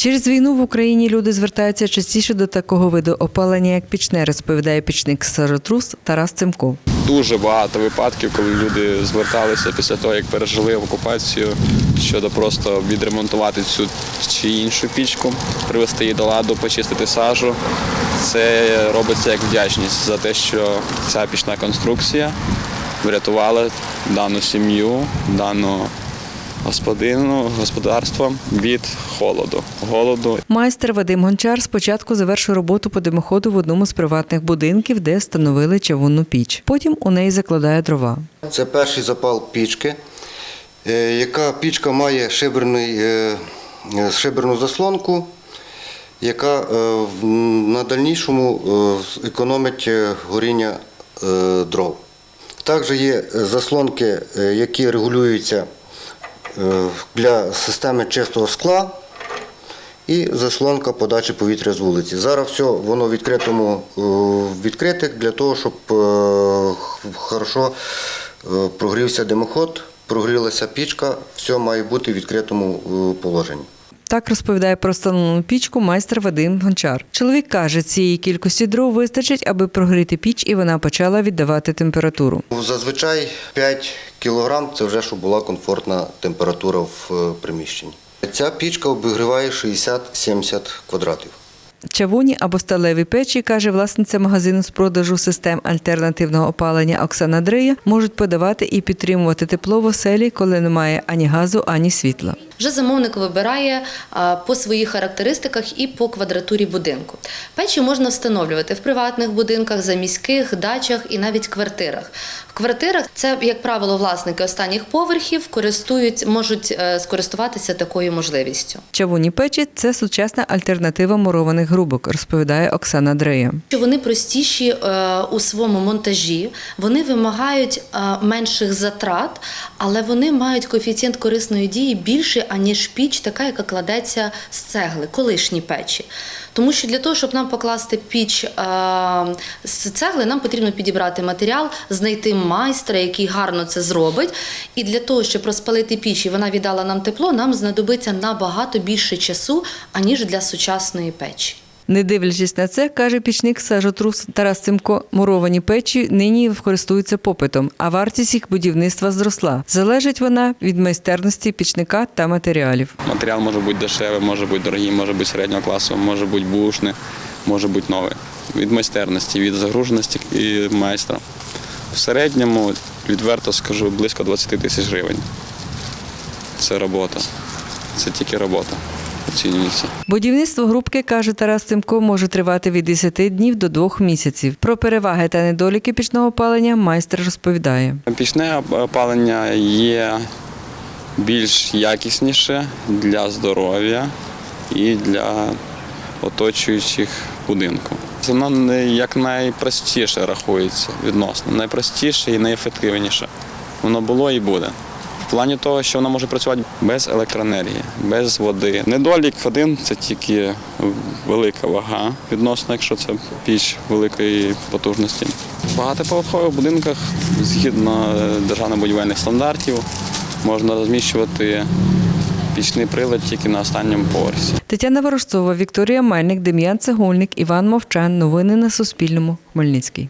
Через війну в Україні люди звертаються частіше до такого виду опалення, як пічне, розповідає пічник Саротрус Тарас Цимко. Дуже багато випадків, коли люди зверталися після того, як пережили окупацію, щодо просто відремонтувати цю чи іншу пічку, привести її до ладу, почистити сажу. Це робиться як вдячність за те, що ця пічна конструкція врятувала дану сім'ю, дану господину, господарство від холоду. Голоду Майстер Вадим Гончар спочатку завершив роботу по димоходу в одному з приватних будинків, де встановили чавунну піч. Потім у неї закладає дрова. Це перший запал пічки, е, яка пічка має шиберний, е, е, шиберну заслонку, яка в- на дальнішому економить горіння дров. Також є заслонки, які регулюються для системи чистого скла і заслонка подачі повітря з вулиці. Зараз все воно в відкритому е, відкрите для того, щоб е, хорошо е, прогрівся димоход, прогрілася пічка, все має бути в відкритому е, положенні. Так розповідає про встановлену пічку майстер Вадим Гончар. Чоловік каже, цієї кількості дров вистачить, аби прогріти піч, і вона почала віддавати температуру. Зазвичай 5 кг це вже щоб була комфортна температура в е, приміщенні. Ця пічка обігріває 60-70 квадратів. Чавуні або сталеві печі, каже власниця магазину з продажу систем альтернативного опалення Оксана Дрия, можуть подавати і підтримувати тепло в оселі, коли немає ані газу, ані світла. Вже замовник вибирає по своїх характеристиках і по квадратурі будинку. Печі можна встановлювати в приватних будинках, заміських, дачах і навіть квартирах. В квартирах це, як правило, власники останніх поверхів користують, можуть е, скористуватися такою можливістю. Чавунні печі це сучасна альтернатива мурованих грубок, розповідає Оксана Дрея. Вони простіші е, у своєму монтажі, вони вимагають е, менших затрат, але вони мають коефіцієнт корисної дії більший, аніж піч, така, яка кладеться з цегли, колишні печі. Тому що для того, щоб нам покласти піч е, з цегли, нам потрібно підібрати матеріал, знайти майстра, який гарно це зробить. І для того, щоб розпалити піч і вона віддала нам тепло, нам знадобиться набагато більше часу, аніж для сучасної печі. Не дивлячись на це, каже пічник сажотрус Тарас Цимко, муровані печі нині користуються попитом, а вартість їх будівництва зросла. Залежить вона від майстерності пічника та матеріалів. матеріал може бути дешевий, може бути дорогий, може бути середнього класу, може бути бушний, може бути новий. Від майстерності, від загруженості і майстра. В середньому, відверто скажу, близько 20 тисяч гривень. Це робота. Це тільки робота. Оцінюється. Будівництво грубки, каже Тарас Цимко, може тривати від 10 днів до 2 місяців. Про переваги та недоліки пічного опалення майстер розповідає. Пічне опалення є більш якісніше для здоров'я і для оточуючих будинку. Воно як найпростіше рахується відносно, найпростіше і найефективніше. Воно було і буде. Плані того, що воно може працювати без електроенергії, без води. Недолік один це тільки велика вага відносно, якщо це піч великої потужності. Багатоповерхових будинках згідно державно-будівельних стандартів можна розміщувати пічний прилад тільки на останньому поверсі. Тетяна Ворожцова, Вікторія Мельник, Дем'ян Цегольник, Іван Мовчан. Новини на Суспільному. Хмельницький.